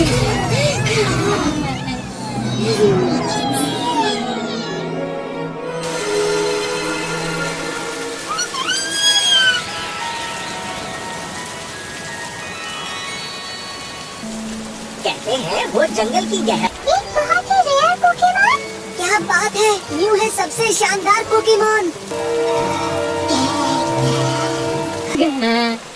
Yeah. कहते हैं वो जंगल की गहर बहुत ही रेयर पोकेमोन। क्या बात है? यू है सबसे शानदार पोकेमोन। हाँ।